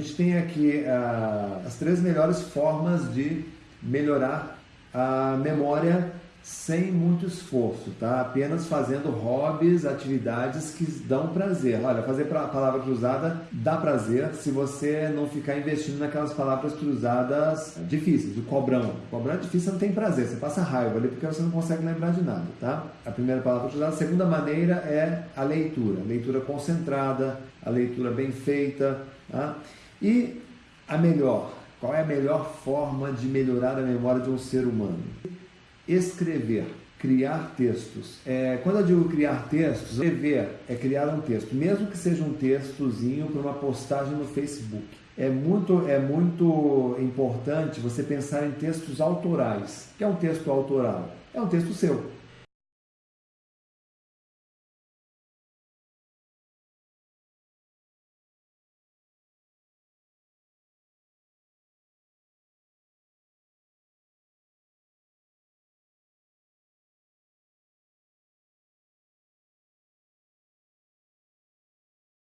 A gente tem aqui uh, as três melhores formas de melhorar a memória sem muito esforço, tá? Apenas fazendo hobbies, atividades que dão prazer. Olha, fazer a palavra cruzada dá prazer se você não ficar investindo naquelas palavras cruzadas difíceis, o cobrão. O cobrão é difícil, não tem prazer, você passa raiva ali porque você não consegue lembrar de nada, tá? A primeira palavra cruzada. A segunda maneira é a leitura, leitura concentrada, a leitura bem feita, tá? E a melhor, qual é a melhor forma de melhorar a memória de um ser humano? escrever, criar textos. É, quando eu digo criar textos, escrever é criar um texto, mesmo que seja um textozinho para uma postagem no Facebook. É muito, é muito importante você pensar em textos autorais. O que é um texto autoral? É um texto seu.